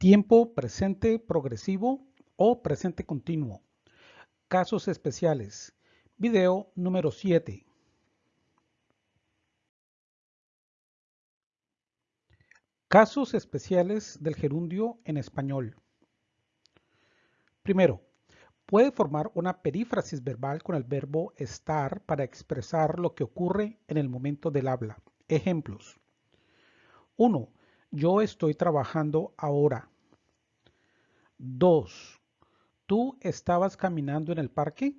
Tiempo presente progresivo o presente continuo. Casos especiales. Video número 7. Casos especiales del gerundio en español. Primero, puede formar una perífrasis verbal con el verbo estar para expresar lo que ocurre en el momento del habla. Ejemplos. 1. Yo estoy trabajando ahora. 2. ¿Tú estabas caminando en el parque?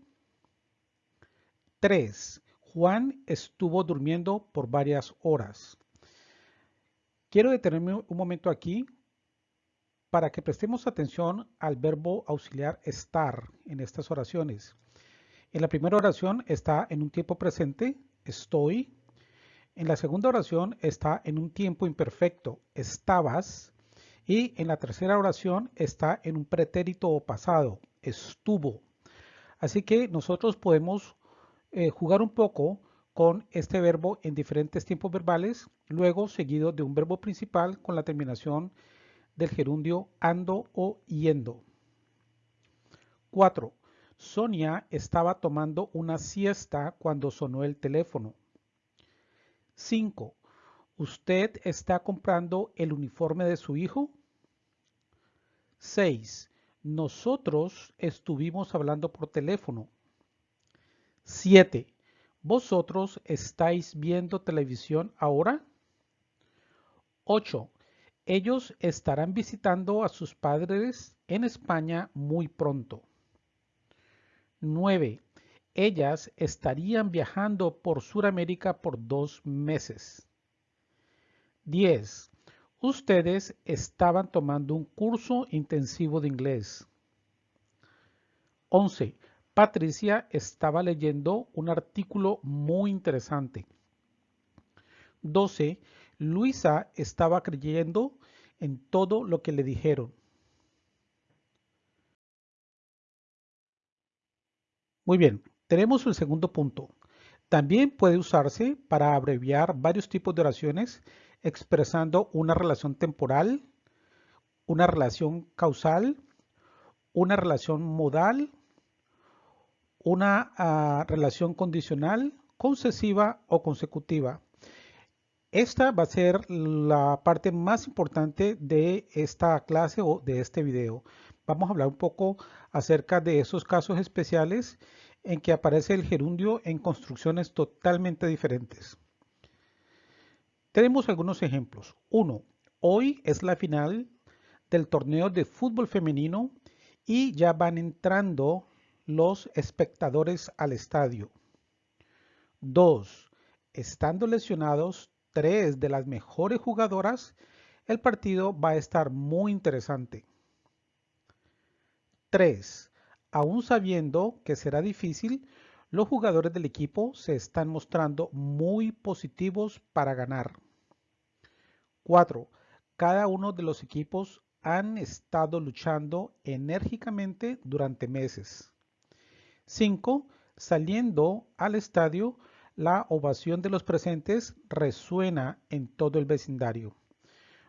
3. Juan estuvo durmiendo por varias horas. Quiero detenerme un momento aquí para que prestemos atención al verbo auxiliar estar en estas oraciones. En la primera oración está en un tiempo presente, estoy. En la segunda oración está en un tiempo imperfecto, estabas. Y en la tercera oración está en un pretérito o pasado, estuvo. Así que nosotros podemos eh, jugar un poco con este verbo en diferentes tiempos verbales, luego seguido de un verbo principal con la terminación del gerundio ando o yendo. 4. Sonia estaba tomando una siesta cuando sonó el teléfono. 5. ¿Usted está comprando el uniforme de su hijo? 6. Nosotros estuvimos hablando por teléfono. 7. ¿Vosotros estáis viendo televisión ahora? 8. Ellos estarán visitando a sus padres en España muy pronto. 9. Ellas estarían viajando por Sudamérica por dos meses. 10. Ustedes estaban tomando un curso intensivo de inglés. 11. Patricia estaba leyendo un artículo muy interesante. 12. Luisa estaba creyendo en todo lo que le dijeron. Muy bien, tenemos el segundo punto. También puede usarse para abreviar varios tipos de oraciones expresando una relación temporal, una relación causal, una relación modal una ah, relación condicional, concesiva o consecutiva. Esta va a ser la parte más importante de esta clase o de este video. Vamos a hablar un poco acerca de esos casos especiales en que aparece el gerundio en construcciones totalmente diferentes. Tenemos algunos ejemplos. Uno, hoy es la final del torneo de fútbol femenino y ya van entrando los espectadores al estadio. 2. Estando lesionados tres de las mejores jugadoras, el partido va a estar muy interesante. 3. Aún sabiendo que será difícil, los jugadores del equipo se están mostrando muy positivos para ganar. 4. Cada uno de los equipos han estado luchando enérgicamente durante meses. 5. Saliendo al estadio, la ovación de los presentes resuena en todo el vecindario.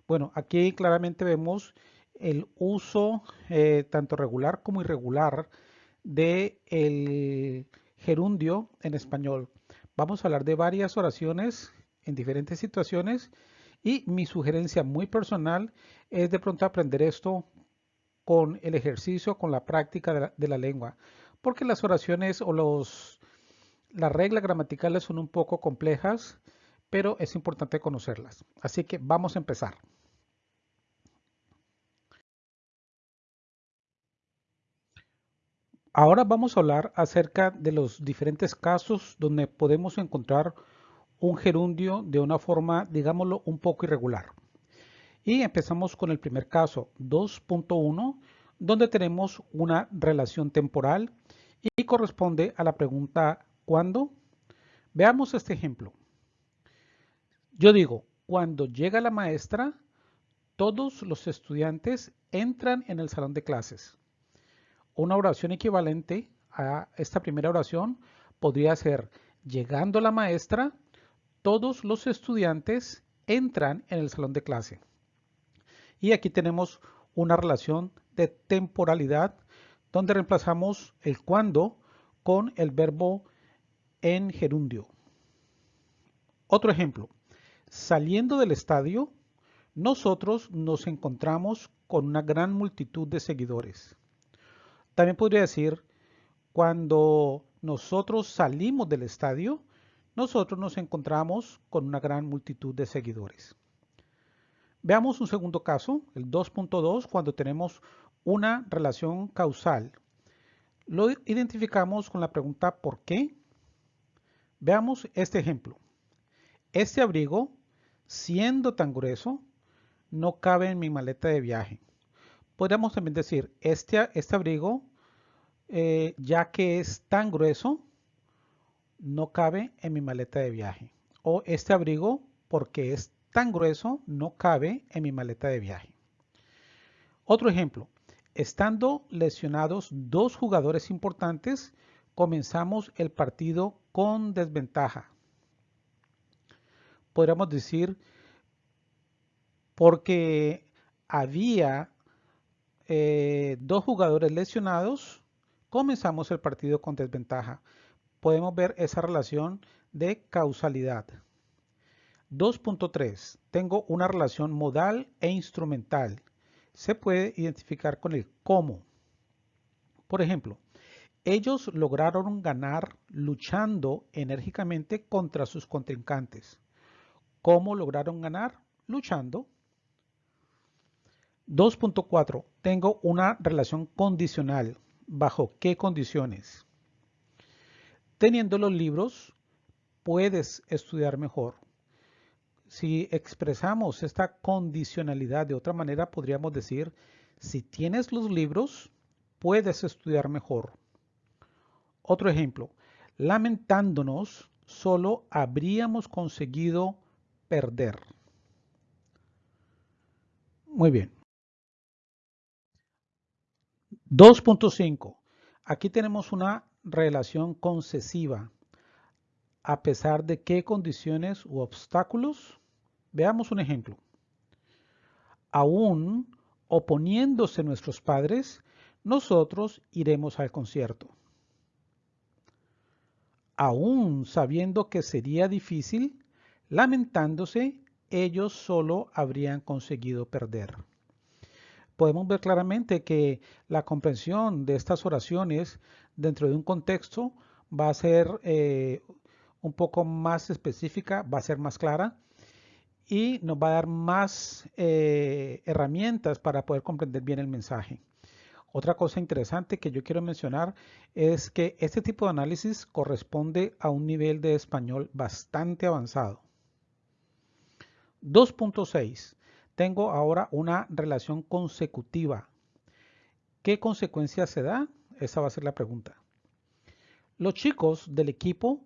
Bueno, aquí claramente vemos el uso eh, tanto regular como irregular de el gerundio en español. Vamos a hablar de varias oraciones en diferentes situaciones y mi sugerencia muy personal es de pronto aprender esto con el ejercicio, con la práctica de la lengua porque las oraciones o los, las reglas gramaticales son un poco complejas, pero es importante conocerlas. Así que vamos a empezar. Ahora vamos a hablar acerca de los diferentes casos donde podemos encontrar un gerundio de una forma, digámoslo, un poco irregular. Y empezamos con el primer caso, 2.1, donde tenemos una relación temporal y corresponde a la pregunta ¿cuándo? Veamos este ejemplo. Yo digo, cuando llega la maestra, todos los estudiantes entran en el salón de clases. Una oración equivalente a esta primera oración podría ser, llegando la maestra, todos los estudiantes entran en el salón de clase. Y aquí tenemos una relación de temporalidad donde reemplazamos el cuando con el verbo en gerundio. Otro ejemplo, saliendo del estadio, nosotros nos encontramos con una gran multitud de seguidores. También podría decir, cuando nosotros salimos del estadio, nosotros nos encontramos con una gran multitud de seguidores. Veamos un segundo caso, el 2.2, cuando tenemos una relación causal. Lo identificamos con la pregunta ¿por qué? Veamos este ejemplo. Este abrigo, siendo tan grueso, no cabe en mi maleta de viaje. Podríamos también decir, este, este abrigo, eh, ya que es tan grueso, no cabe en mi maleta de viaje. O este abrigo, porque es tan grueso no cabe en mi maleta de viaje. Otro ejemplo, estando lesionados dos jugadores importantes, comenzamos el partido con desventaja. Podríamos decir, porque había eh, dos jugadores lesionados, comenzamos el partido con desventaja. Podemos ver esa relación de causalidad. 2.3. Tengo una relación modal e instrumental. Se puede identificar con el cómo. Por ejemplo, ellos lograron ganar luchando enérgicamente contra sus contrincantes. ¿Cómo lograron ganar? Luchando. 2.4. Tengo una relación condicional. ¿Bajo qué condiciones? Teniendo los libros, puedes estudiar mejor. Si expresamos esta condicionalidad de otra manera, podríamos decir, si tienes los libros, puedes estudiar mejor. Otro ejemplo, lamentándonos, solo habríamos conseguido perder. Muy bien. 2.5. Aquí tenemos una relación concesiva. A pesar de qué condiciones u obstáculos Veamos un ejemplo. Aún oponiéndose nuestros padres, nosotros iremos al concierto. Aún sabiendo que sería difícil, lamentándose, ellos solo habrían conseguido perder. Podemos ver claramente que la comprensión de estas oraciones dentro de un contexto va a ser eh, un poco más específica, va a ser más clara y nos va a dar más eh, herramientas para poder comprender bien el mensaje. Otra cosa interesante que yo quiero mencionar es que este tipo de análisis corresponde a un nivel de español bastante avanzado. 2.6. Tengo ahora una relación consecutiva. ¿Qué consecuencia se da? Esa va a ser la pregunta. Los chicos del equipo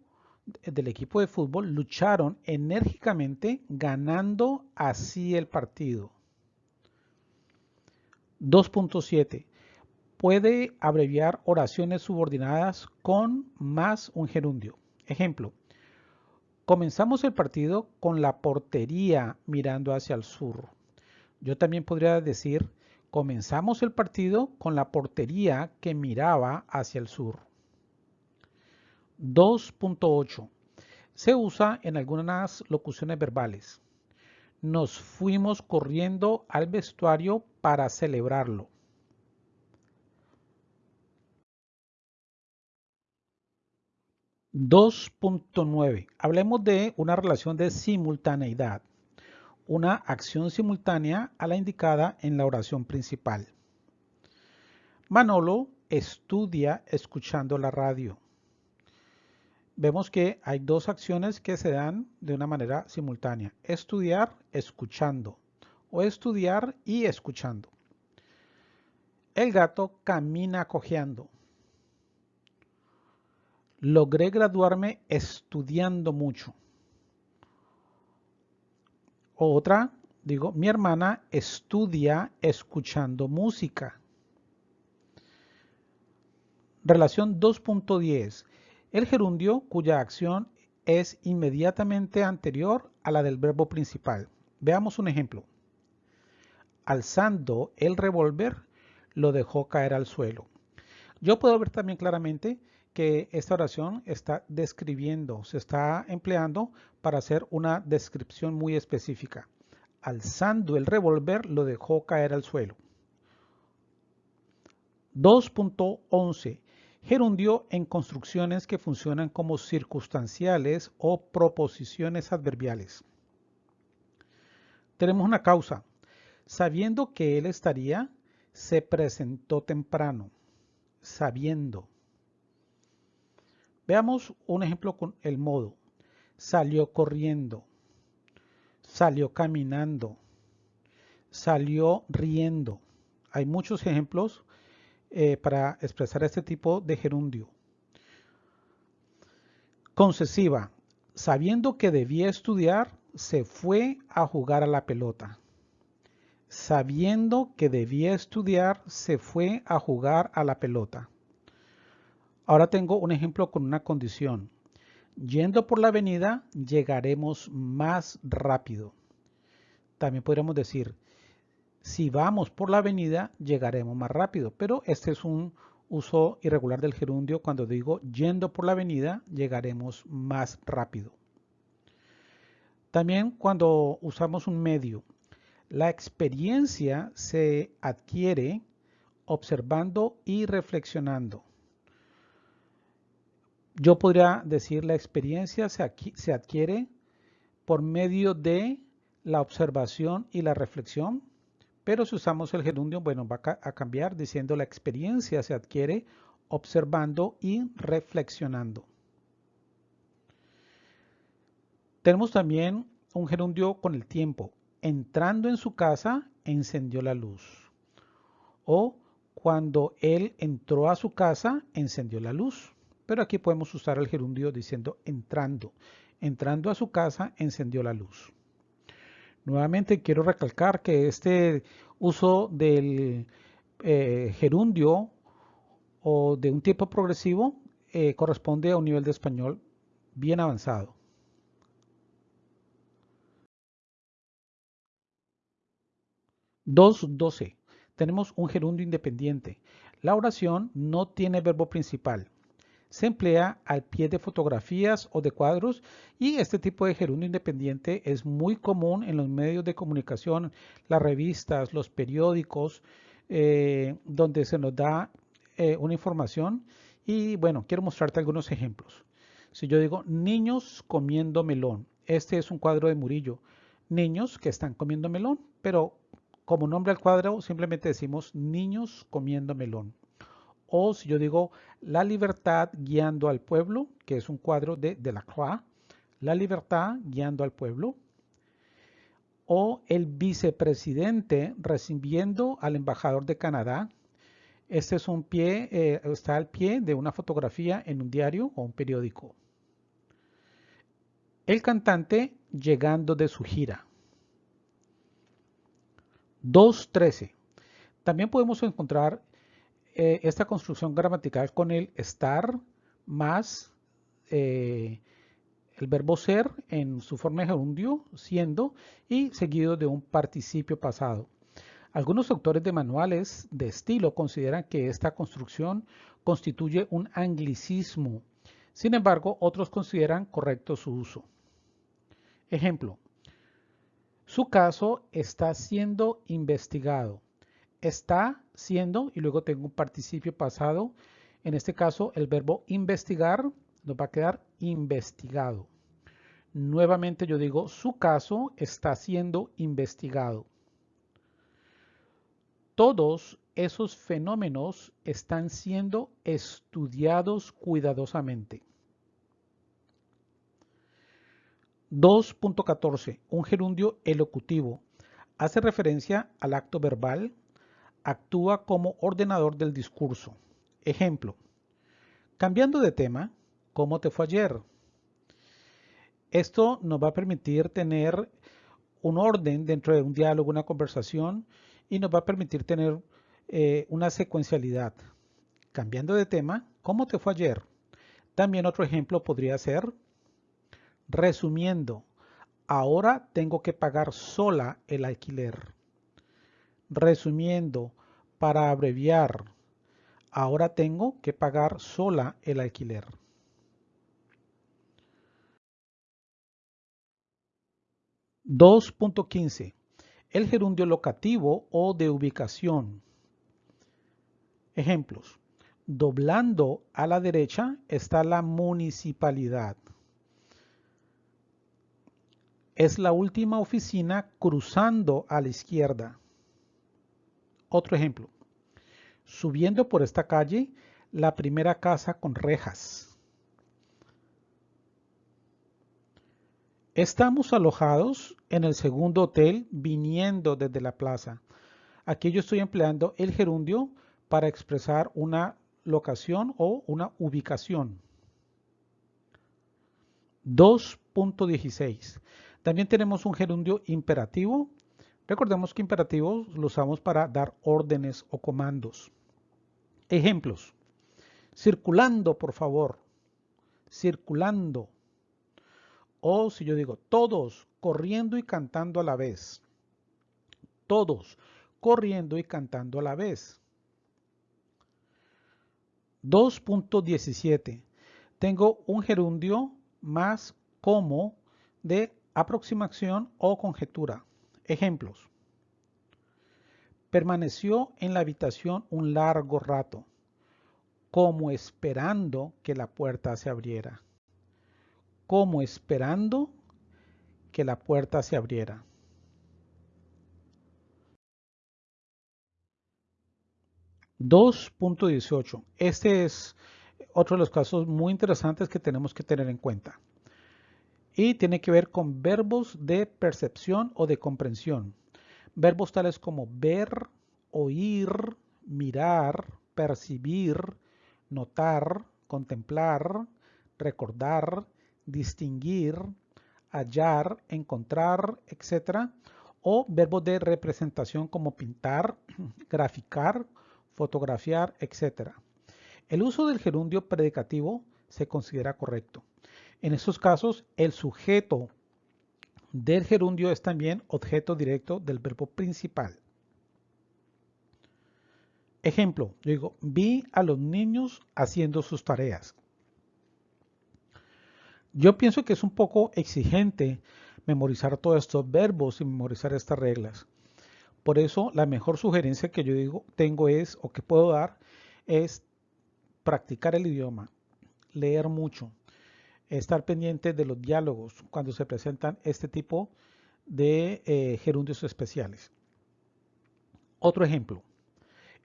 del equipo de fútbol lucharon enérgicamente ganando así el partido. 2.7. Puede abreviar oraciones subordinadas con más un gerundio. Ejemplo. Comenzamos el partido con la portería mirando hacia el sur. Yo también podría decir, comenzamos el partido con la portería que miraba hacia el sur. 2.8. Se usa en algunas locuciones verbales. Nos fuimos corriendo al vestuario para celebrarlo. (2.9) Hablemos de una relación de simultaneidad, una acción simultánea a la indicada en la oración principal. Manolo estudia escuchando la radio vemos que hay dos acciones que se dan de una manera simultánea. Estudiar escuchando o estudiar y escuchando. El gato camina cojeando. Logré graduarme estudiando mucho. Otra, digo, mi hermana estudia escuchando música. Relación 2.10 el gerundio cuya acción es inmediatamente anterior a la del verbo principal. Veamos un ejemplo. alzando el revólver, lo dejó caer al suelo. Yo puedo ver también claramente que esta oración está describiendo, se está empleando para hacer una descripción muy específica. Alzando el revólver, lo dejó caer al suelo. 2.11. Gerundio en construcciones que funcionan como circunstanciales o proposiciones adverbiales. Tenemos una causa. Sabiendo que él estaría, se presentó temprano. Sabiendo. Veamos un ejemplo con el modo. Salió corriendo. Salió caminando. Salió riendo. Hay muchos ejemplos eh, para expresar este tipo de gerundio. Concesiva. Sabiendo que debía estudiar, se fue a jugar a la pelota. Sabiendo que debía estudiar, se fue a jugar a la pelota. Ahora tengo un ejemplo con una condición. Yendo por la avenida, llegaremos más rápido. También podríamos decir, si vamos por la avenida, llegaremos más rápido. Pero este es un uso irregular del gerundio cuando digo yendo por la avenida, llegaremos más rápido. También cuando usamos un medio, la experiencia se adquiere observando y reflexionando. Yo podría decir la experiencia se, se adquiere por medio de la observación y la reflexión pero si usamos el gerundio, bueno, va a cambiar diciendo la experiencia se adquiere observando y reflexionando. Tenemos también un gerundio con el tiempo. Entrando en su casa, encendió la luz. O cuando él entró a su casa, encendió la luz. Pero aquí podemos usar el gerundio diciendo entrando. Entrando a su casa, encendió la luz. Nuevamente quiero recalcar que este uso del eh, gerundio o de un tipo progresivo eh, corresponde a un nivel de español bien avanzado. 2.12. Tenemos un gerundio independiente. La oración no tiene verbo principal se emplea al pie de fotografías o de cuadros y este tipo de gerundio independiente es muy común en los medios de comunicación, las revistas, los periódicos, eh, donde se nos da eh, una información y bueno, quiero mostrarte algunos ejemplos. Si yo digo niños comiendo melón, este es un cuadro de Murillo, niños que están comiendo melón, pero como nombre al cuadro simplemente decimos niños comiendo melón. O si yo digo La libertad guiando al pueblo, que es un cuadro de Delacroix, La libertad guiando al pueblo. O el vicepresidente recibiendo al embajador de Canadá. Este es un pie, eh, está al pie de una fotografía en un diario o un periódico. El cantante llegando de su gira. 2.13. También podemos encontrar eh, esta construcción gramatical con el estar más eh, el verbo ser en su forma de gerundio, siendo, y seguido de un participio pasado. Algunos autores de manuales de estilo consideran que esta construcción constituye un anglicismo. Sin embargo, otros consideran correcto su uso. Ejemplo, su caso está siendo investigado está siendo y luego tengo un participio pasado. En este caso el verbo investigar nos va a quedar investigado. Nuevamente yo digo su caso está siendo investigado. Todos esos fenómenos están siendo estudiados cuidadosamente. 2.14. Un gerundio elocutivo. Hace referencia al acto verbal actúa como ordenador del discurso. Ejemplo, cambiando de tema, ¿cómo te fue ayer? Esto nos va a permitir tener un orden dentro de un diálogo, una conversación y nos va a permitir tener eh, una secuencialidad. Cambiando de tema, ¿cómo te fue ayer? También otro ejemplo podría ser, resumiendo, ahora tengo que pagar sola el alquiler. Resumiendo, para abreviar, ahora tengo que pagar sola el alquiler. 2.15. El gerundio locativo o de ubicación. Ejemplos. Doblando a la derecha está la municipalidad. Es la última oficina cruzando a la izquierda. Otro ejemplo. Subiendo por esta calle, la primera casa con rejas. Estamos alojados en el segundo hotel viniendo desde la plaza. Aquí yo estoy empleando el gerundio para expresar una locación o una ubicación. 2.16. También tenemos un gerundio imperativo. Recordemos que imperativos lo usamos para dar órdenes o comandos. Ejemplos. Circulando, por favor. Circulando. O si yo digo todos corriendo y cantando a la vez. Todos corriendo y cantando a la vez. 2.17. Tengo un gerundio más como de aproximación o conjetura. Ejemplos. Permaneció en la habitación un largo rato, como esperando que la puerta se abriera como esperando que la puerta se abriera. $2.18. Este es otro de los casos muy interesantes que tenemos que tener en cuenta. Y tiene que ver con verbos de percepción o de comprensión. Verbos tales como ver, oír, mirar, percibir, notar, contemplar, recordar, distinguir, hallar, encontrar, etc. O verbos de representación como pintar, graficar, fotografiar, etc. El uso del gerundio predicativo se considera correcto. En estos casos, el sujeto del gerundio es también objeto directo del verbo principal. Ejemplo, yo digo, vi a los niños haciendo sus tareas. Yo pienso que es un poco exigente memorizar todos estos verbos y memorizar estas reglas. Por eso la mejor sugerencia que yo digo, tengo es, o que puedo dar, es practicar el idioma, leer mucho, estar pendiente de los diálogos cuando se presentan este tipo de eh, gerundios especiales. Otro ejemplo.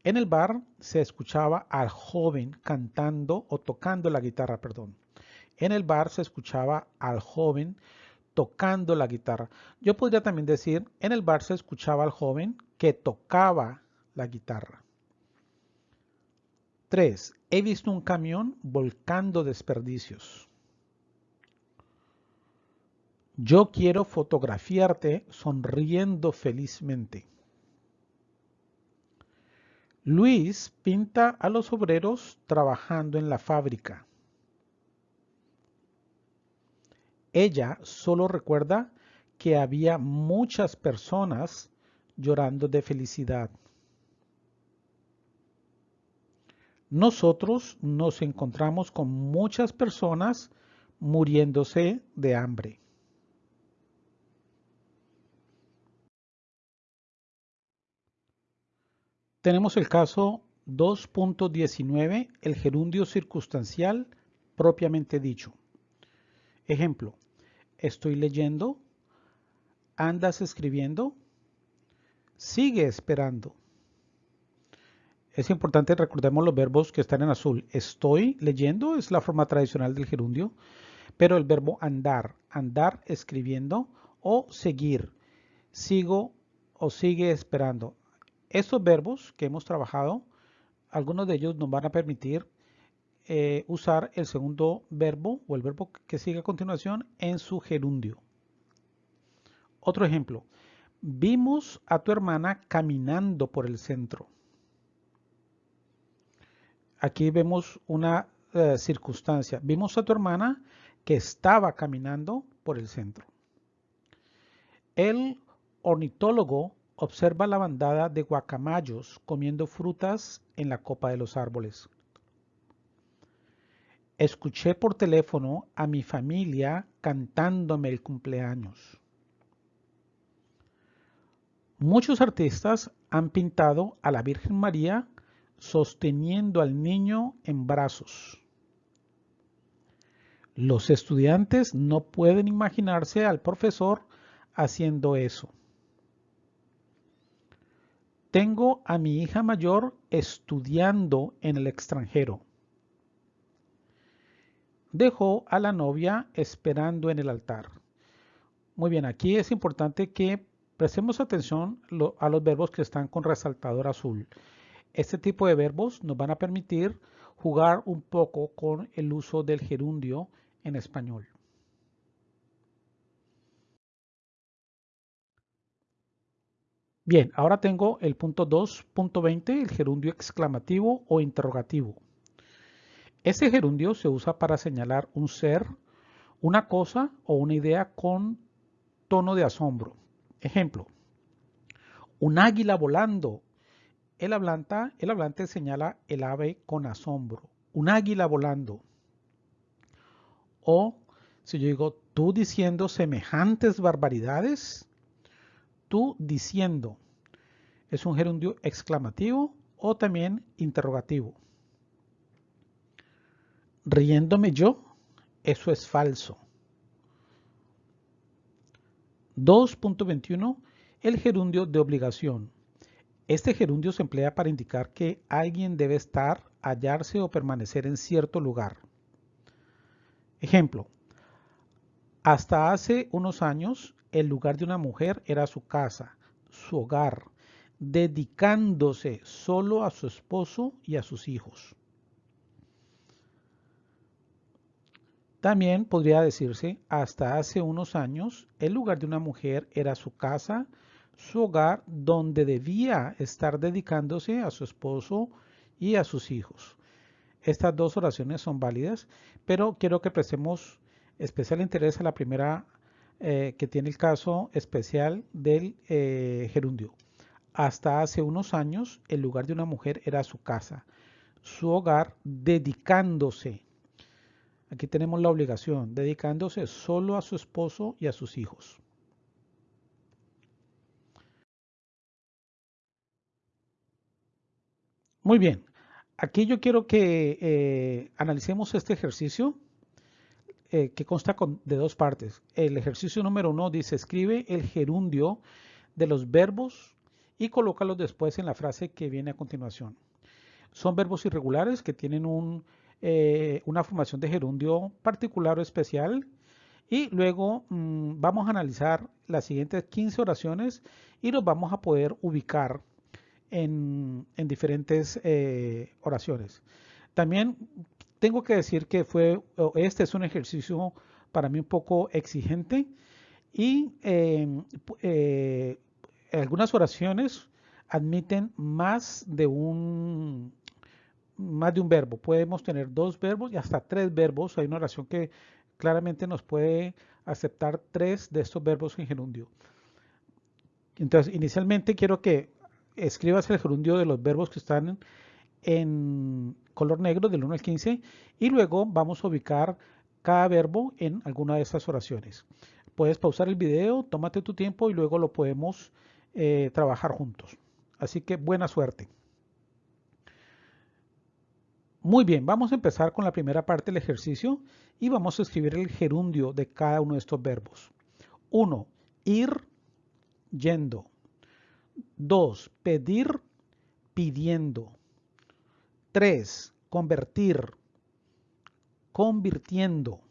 En el bar se escuchaba al joven cantando o tocando la guitarra, perdón. En el bar se escuchaba al joven tocando la guitarra. Yo podría también decir, en el bar se escuchaba al joven que tocaba la guitarra. 3. He visto un camión volcando desperdicios. Yo quiero fotografiarte sonriendo felizmente. Luis pinta a los obreros trabajando en la fábrica. Ella solo recuerda que había muchas personas llorando de felicidad. Nosotros nos encontramos con muchas personas muriéndose de hambre. Tenemos el caso 2.19, el gerundio circunstancial propiamente dicho. Ejemplo, estoy leyendo, andas escribiendo, sigue esperando. Es importante, recordemos los verbos que están en azul. Estoy leyendo es la forma tradicional del gerundio, pero el verbo andar, andar escribiendo o seguir, sigo o sigue esperando. Estos verbos que hemos trabajado, algunos de ellos nos van a permitir eh, usar el segundo verbo o el verbo que sigue a continuación en su gerundio. Otro ejemplo. Vimos a tu hermana caminando por el centro. Aquí vemos una eh, circunstancia. Vimos a tu hermana que estaba caminando por el centro. El ornitólogo Observa la bandada de guacamayos comiendo frutas en la copa de los árboles. Escuché por teléfono a mi familia cantándome el cumpleaños. Muchos artistas han pintado a la Virgen María sosteniendo al niño en brazos. Los estudiantes no pueden imaginarse al profesor haciendo eso. Tengo a mi hija mayor estudiando en el extranjero. Dejó a la novia esperando en el altar. Muy bien, aquí es importante que Prestemos atención a los verbos que están con resaltador azul. Este tipo de verbos nos van a permitir jugar un poco con el uso del gerundio en español. Bien, ahora tengo el punto 2.20, el gerundio exclamativo o interrogativo. Este gerundio se usa para señalar un ser, una cosa o una idea con tono de asombro. Ejemplo, un águila volando. El hablante, el hablante señala el ave con asombro. Un águila volando. O si yo digo tú diciendo semejantes barbaridades, tú diciendo. Es un gerundio exclamativo o también interrogativo. Riéndome yo, eso es falso. 2.21 El gerundio de obligación. Este gerundio se emplea para indicar que alguien debe estar, hallarse o permanecer en cierto lugar. Ejemplo. Hasta hace unos años, el lugar de una mujer era su casa, su hogar, dedicándose solo a su esposo y a sus hijos. También podría decirse, hasta hace unos años, el lugar de una mujer era su casa, su hogar, donde debía estar dedicándose a su esposo y a sus hijos. Estas dos oraciones son válidas, pero quiero que prestemos especial interés a la primera eh, que tiene el caso especial del eh, gerundio. Hasta hace unos años, el lugar de una mujer era su casa, su hogar, dedicándose Aquí tenemos la obligación, dedicándose solo a su esposo y a sus hijos. Muy bien, aquí yo quiero que eh, analicemos este ejercicio eh, que consta de dos partes. El ejercicio número uno dice, escribe el gerundio de los verbos y colócalos después en la frase que viene a continuación. Son verbos irregulares que tienen un eh, una formación de gerundio particular o especial. Y luego mm, vamos a analizar las siguientes 15 oraciones y nos vamos a poder ubicar en, diferentes eh, oraciones. También tengo que decir que fue, este es un ejercicio para mí un poco exigente y eh, algunas oraciones admiten más de un más de un verbo. Podemos tener dos verbos y hasta tres verbos. Hay una oración que claramente nos puede aceptar tres de estos verbos en gerundio. Entonces, inicialmente quiero que escribas el gerundio de los verbos que están en color negro del 1 al 15 y luego vamos a ubicar cada verbo en alguna de estas oraciones. Puedes pausar el video, tómate tu tiempo y luego lo podemos eh, trabajar juntos. Así que buena suerte. Muy bien, vamos a empezar con la primera parte del ejercicio y vamos a escribir el gerundio de cada uno de estos verbos. 1. Ir, yendo. 2. Pedir, pidiendo. 3. Convertir, convirtiendo.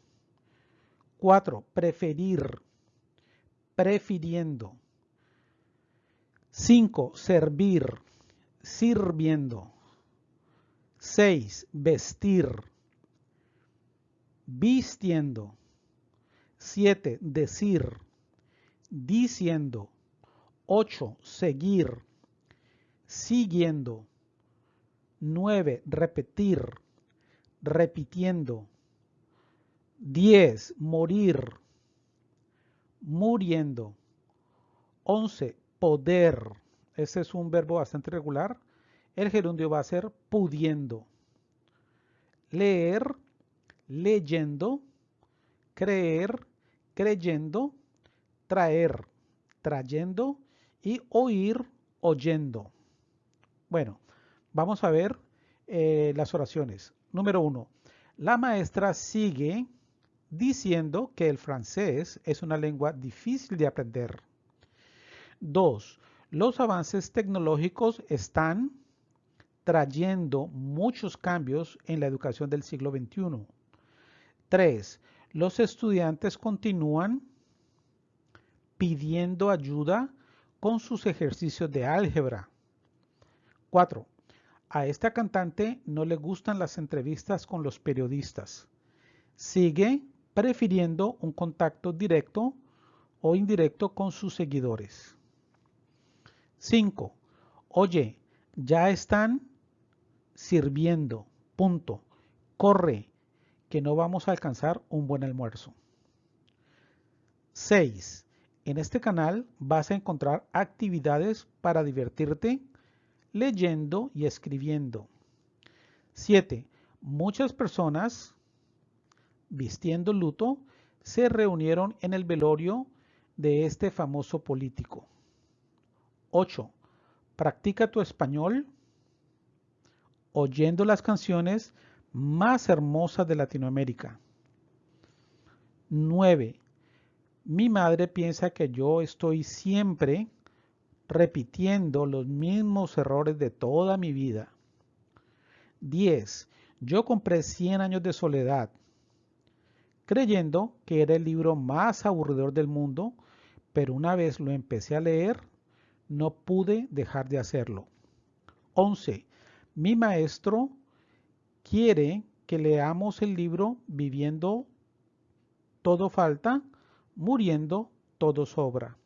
4. Preferir, prefiriendo. 5. Servir, sirviendo. 6. Vestir. Vistiendo. 7. Decir. Diciendo. 8. Seguir. Siguiendo. 9. Repetir. Repitiendo. 10. Morir. Muriendo. 11. Poder. Ese es un verbo bastante regular. El gerundio va a ser pudiendo. Leer, leyendo. Creer, creyendo. Traer, trayendo. Y oír, oyendo. Bueno, vamos a ver eh, las oraciones. Número uno. La maestra sigue diciendo que el francés es una lengua difícil de aprender. 2. Los avances tecnológicos están trayendo muchos cambios en la educación del siglo XXI. 3. Los estudiantes continúan pidiendo ayuda con sus ejercicios de álgebra. 4. A esta cantante no le gustan las entrevistas con los periodistas. Sigue prefiriendo un contacto directo o indirecto con sus seguidores. 5. Oye, ya están sirviendo. Punto. Corre, que no vamos a alcanzar un buen almuerzo. 6. En este canal vas a encontrar actividades para divertirte leyendo y escribiendo. 7. Muchas personas vistiendo luto, se reunieron en el velorio de este famoso político. 8. Practica tu español oyendo las canciones más hermosas de Latinoamérica. 9. Mi madre piensa que yo estoy siempre repitiendo los mismos errores de toda mi vida. 10. Yo compré 100 años de soledad creyendo que era el libro más aburridor del mundo, pero una vez lo empecé a leer, no pude dejar de hacerlo. 11. Mi maestro quiere que leamos el libro Viviendo todo falta, muriendo todo sobra.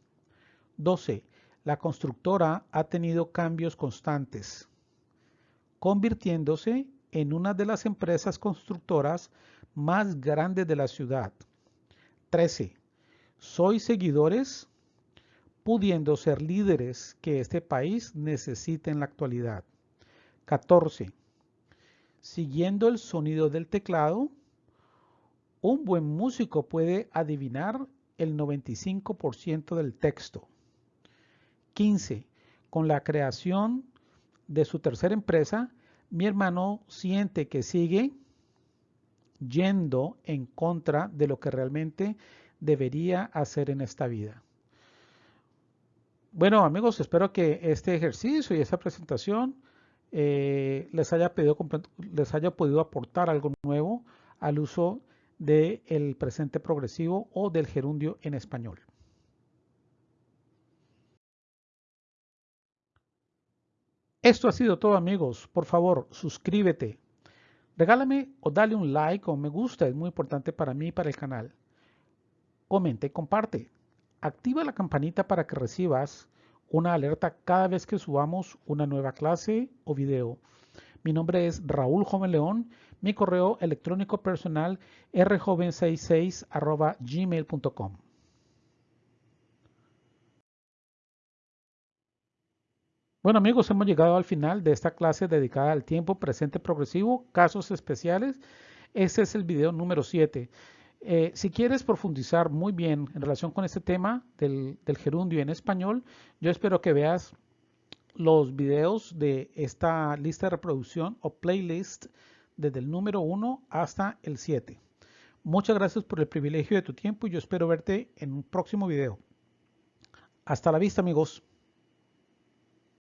12. La constructora ha tenido cambios constantes, convirtiéndose en una de las empresas constructoras más grande de la ciudad. 13. Soy seguidores pudiendo ser líderes que este país necesita en la actualidad. 14. Siguiendo el sonido del teclado, un buen músico puede adivinar el 95% del texto. 15. Con la creación de su tercera empresa, mi hermano siente que sigue yendo en contra de lo que realmente debería hacer en esta vida. Bueno amigos, espero que este ejercicio y esta presentación eh, les, haya les haya podido aportar algo nuevo al uso del presente progresivo o del gerundio en español. Esto ha sido todo amigos. Por favor, suscríbete, Regálame o dale un like o me gusta, es muy importante para mí y para el canal. Comente y comparte. Activa la campanita para que recibas una alerta cada vez que subamos una nueva clase o video. Mi nombre es Raúl Joven León. Mi correo electrónico personal rjoven66 gmail.com. Bueno amigos, hemos llegado al final de esta clase dedicada al tiempo presente progresivo, casos especiales. Este es el video número 7. Eh, si quieres profundizar muy bien en relación con este tema del, del gerundio en español, yo espero que veas los videos de esta lista de reproducción o playlist desde el número 1 hasta el 7. Muchas gracias por el privilegio de tu tiempo y yo espero verte en un próximo video. Hasta la vista amigos.